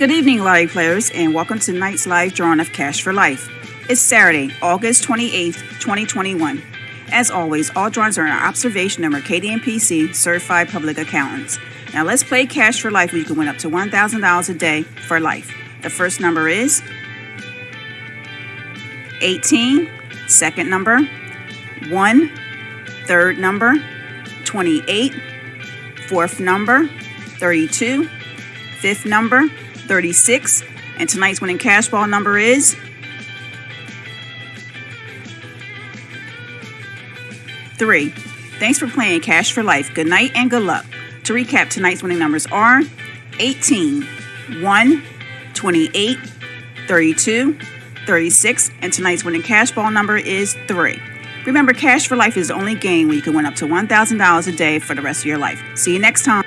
Good evening, lottery players, and welcome to tonight's live drawing of Cash for Life. It's Saturday, August 28th, 2021. As always, all drawings are an observation of Mercadien PC certified public accountants. Now let's play Cash for Life where you can win up to $1,000 a day for life. The first number is 18, second number 1, third number 28, fourth number 32, fifth number 36, and tonight's winning cash ball number is 3. Thanks for playing Cash for Life. Good night and good luck. To recap, tonight's winning numbers are 18, 1, 28, 32, 36, and tonight's winning cash ball number is 3. Remember, Cash for Life is the only game where you can win up to $1,000 a day for the rest of your life. See you next time.